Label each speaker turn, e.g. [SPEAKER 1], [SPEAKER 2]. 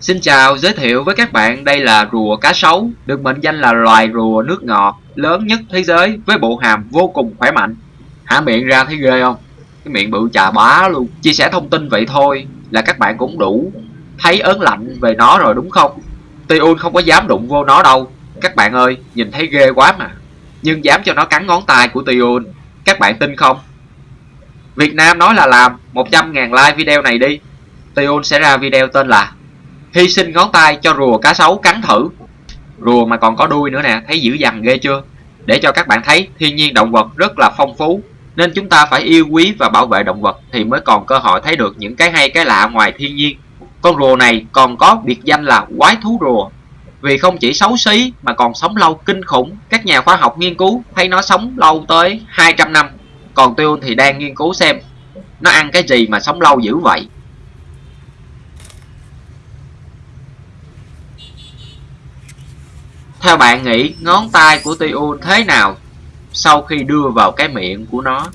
[SPEAKER 1] Xin chào, giới thiệu với các bạn đây là rùa cá sấu, được mệnh danh là loài rùa nước ngọt lớn nhất thế giới với bộ hàm vô cùng khỏe mạnh. Hả miệng ra thấy ghê không? Cái miệng bự chà bá luôn. Chia sẻ thông tin vậy thôi là các bạn cũng đủ thấy ớn lạnh về nó rồi đúng không? Tiun không có dám đụng vô nó đâu. Các bạn ơi, nhìn thấy ghê quá mà. Nhưng dám cho nó cắn ngón tay của Tiun. Các bạn tin không? Việt Nam nói là làm 100.000 like video này đi. Tiun sẽ ra video tên là Hy sinh ngón tay cho rùa cá sấu cắn thử. Rùa mà còn có đuôi nữa nè, thấy dữ dằn ghê chưa? Để cho các bạn thấy thiên nhiên động vật rất là phong phú. Nên chúng ta phải yêu quý và bảo vệ động vật thì mới còn cơ hội thấy được những cái hay cái lạ ngoài thiên nhiên. Con rùa này còn có biệt danh là quái thú rùa. Vì không chỉ xấu xí mà còn sống lâu kinh khủng. Các nhà khoa học nghiên cứu thấy nó sống lâu tới 200 năm. Còn Tiêu thì đang nghiên cứu xem nó ăn cái gì mà sống lâu dữ vậy. Theo bạn nghĩ, ngón tay của Tiêu thế nào sau khi đưa vào cái miệng của nó?